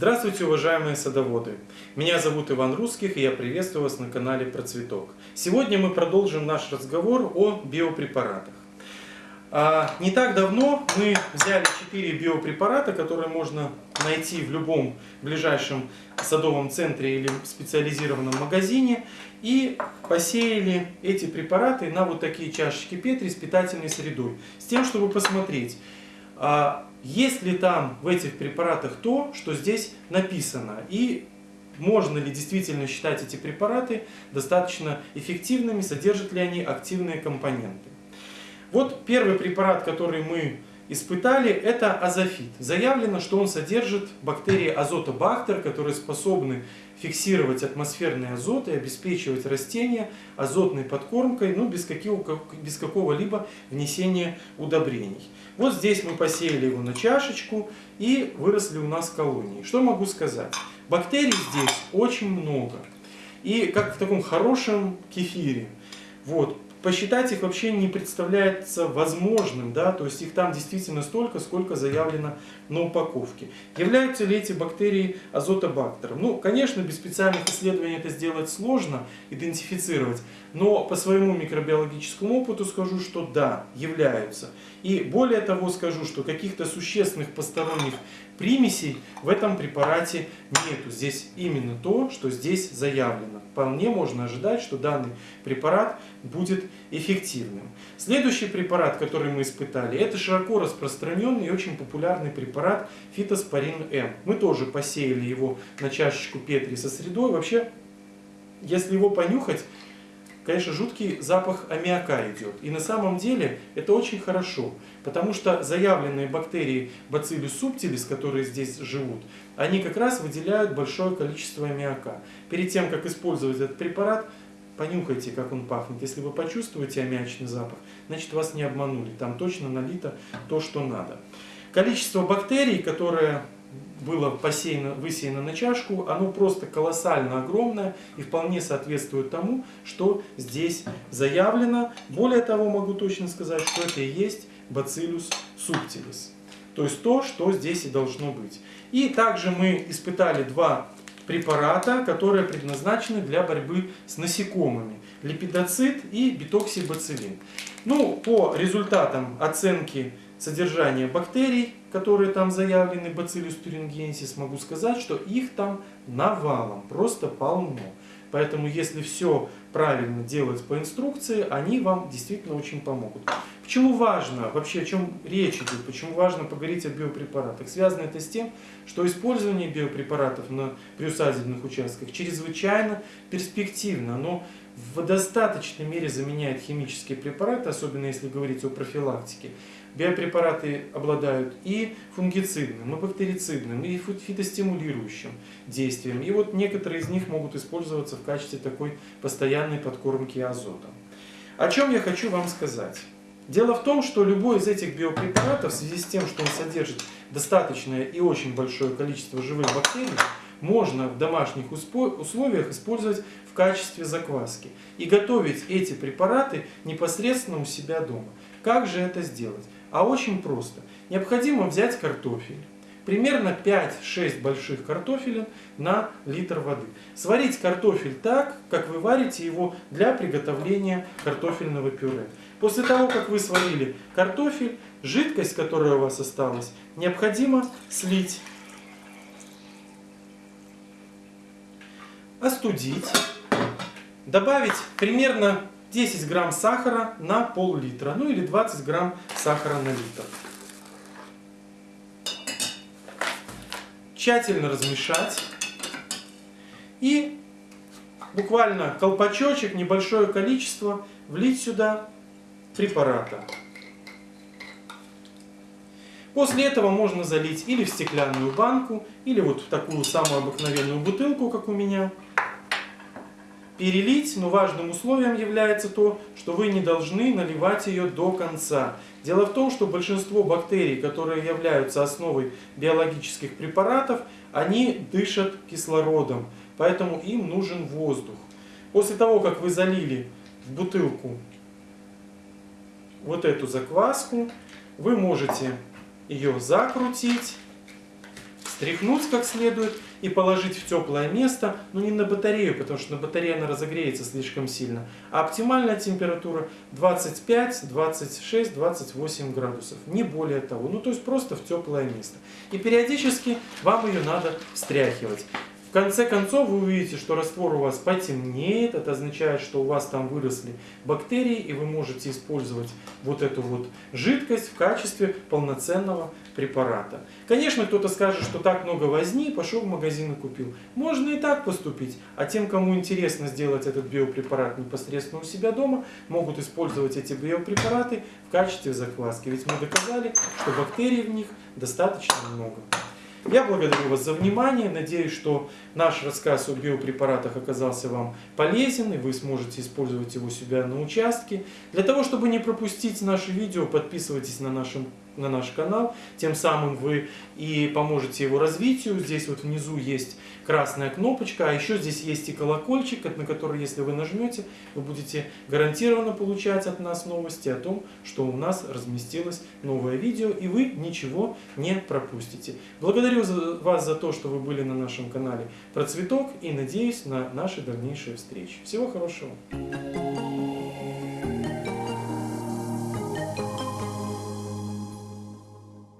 Здравствуйте, уважаемые садоводы! Меня зовут Иван Русских, и я приветствую вас на канале Процветок. Сегодня мы продолжим наш разговор о биопрепаратах. А, не так давно мы взяли 4 биопрепарата, которые можно найти в любом ближайшем садовом центре или специализированном магазине, и посеяли эти препараты на вот такие чашечки Петри с питательной средой, с тем, чтобы посмотреть, а, есть ли там в этих препаратах то, что здесь написано, и можно ли действительно считать эти препараты достаточно эффективными, содержат ли они активные компоненты. Вот первый препарат, который мы испытали, это азофит. Заявлено, что он содержит бактерии азотобактер, которые способны фиксировать атмосферный азот и обеспечивать растения азотной подкормкой, ну, без, какого, без какого-либо внесения удобрений. Вот здесь мы посеяли его на чашечку и выросли у нас колонии. Что могу сказать? Бактерий здесь очень много. И как в таком хорошем кефире. Вот, посчитать их вообще не представляется возможным, да, то есть их там действительно столько, сколько заявлено на упаковке. Являются ли эти бактерии азотобактером? Ну, конечно, без специальных исследований это сделать сложно, идентифицировать, но по своему микробиологическому опыту скажу, что да, являются. И более того скажу, что каких-то существенных посторонних примесей в этом препарате нету. Здесь именно то, что здесь заявлено. Вполне можно ожидать, что данный препарат будет эффективным. Следующий препарат, который мы испытали, это широко распространенный и очень популярный препарат фитоспорин М. Мы тоже посеяли его на чашечку Петри со средой. Вообще, если его понюхать, конечно, жуткий запах аммиака идет. И на самом деле это очень хорошо, потому что заявленные бактерии Bacillus subtilis, которые здесь живут, они как раз выделяют большое количество аммиака. Перед тем, как использовать этот препарат, понюхайте, как он пахнет. Если вы почувствуете аммиачный запах, значит вас не обманули. Там точно налито то, что надо. Количество бактерий, которые было посеяно, высеяно на чашку, оно просто колоссально огромное и вполне соответствует тому, что здесь заявлено. Более того, могу точно сказать, что это и есть Bacillus subtilis. То есть то, что здесь и должно быть. И также мы испытали два препарата, которые предназначены для борьбы с насекомыми. Липидоцит и битоксибацилин. Ну, по результатам оценки содержания бактерий, которые там заявлены, Bacillus thuringiensis, могу сказать, что их там навалом, просто полно. Поэтому, если все правильно делать по инструкции, они вам действительно очень помогут. Почему важно, вообще о чем речь идет, почему важно поговорить о биопрепаратах? Связано это с тем, что использование биопрепаратов на приусадебных участках чрезвычайно перспективно. Оно в достаточной мере заменяет химические препараты, особенно если говорить о профилактике. Биопрепараты обладают и фунгицидным, и бактерицидным, и фитостимулирующим действием. И вот некоторые из них могут использоваться в качестве такой постоянной подкормки азотом. О чем я хочу вам сказать. Дело в том, что любой из этих биопрепаратов, в связи с тем, что он содержит достаточное и очень большое количество живых бактерий, можно в домашних условиях использовать в качестве закваски. И готовить эти препараты непосредственно у себя дома. Как же это сделать? А очень просто. Необходимо взять картофель. Примерно 5-6 больших картофелин на литр воды. Сварить картофель так, как вы варите его для приготовления картофельного пюре. После того, как вы сварили картофель, жидкость, которая у вас осталась, необходимо слить. Остудить. Добавить примерно 10 грамм сахара на пол-литра, ну или 20 грамм сахара на литр. Тщательно размешать. И буквально колпачочек, небольшое количество, влить сюда препарата. После этого можно залить или в стеклянную банку, или вот в такую самую обыкновенную бутылку, как у меня перелить, но важным условием является то, что вы не должны наливать ее до конца. Дело в том, что большинство бактерий, которые являются основой биологических препаратов, они дышат кислородом, поэтому им нужен воздух. После того, как вы залили в бутылку вот эту закваску, вы можете ее закрутить, встряхнуть как следует и положить в теплое место, но не на батарею, потому что на батарее она разогреется слишком сильно, а оптимальная температура 25, 26, 28 градусов, не более того. Ну, то есть просто в теплое место. И периодически вам ее надо встряхивать. В конце концов вы увидите, что раствор у вас потемнеет, это означает, что у вас там выросли бактерии, и вы можете использовать вот эту вот жидкость в качестве полноценного препарата. Конечно, кто-то скажет, что так много возни, пошел в магазин и купил. Можно и так поступить, а тем, кому интересно сделать этот биопрепарат непосредственно у себя дома, могут использовать эти биопрепараты в качестве закваски. Ведь мы доказали, что бактерий в них достаточно много. Я благодарю вас за внимание. Надеюсь, что наш рассказ о биопрепаратах оказался вам полезен, и вы сможете использовать его себя на участке. Для того, чтобы не пропустить наши видео, подписывайтесь на нашем на наш канал. Тем самым вы и поможете его развитию. Здесь вот внизу есть красная кнопочка, а еще здесь есть и колокольчик, на который, если вы нажмете, вы будете гарантированно получать от нас новости о том, что у нас разместилось новое видео, и вы ничего не пропустите. Благодарю вас за то, что вы были на нашем канале про цветок, и надеюсь на наши дальнейшие встречи. Всего хорошего!